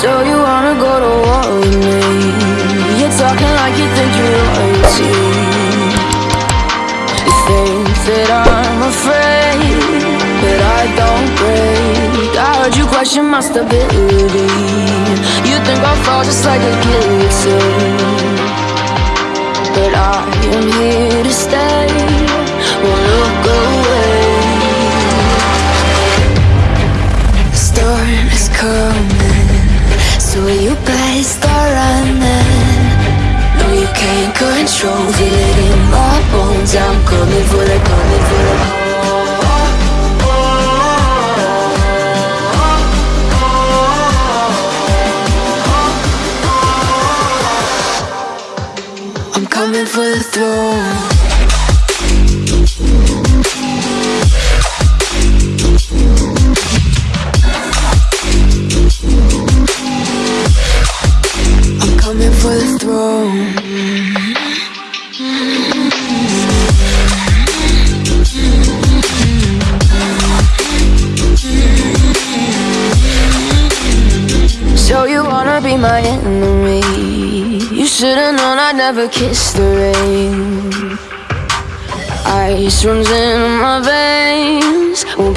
So you wanna go to war with me? You're talking like you think you're royalty You think that I'm afraid But I don't break. I heard you question my stability. You think I'll fall just like a guillotine. But I am here to stay. Won't look away. Storm is coming. So you better start running No, you can't control. Feel it in my bones. I'm coming for the, coming for the I'm coming for the throne So you wanna be my enemy? You should've known I'd never kiss the rain. Ice runs in my veins. Won't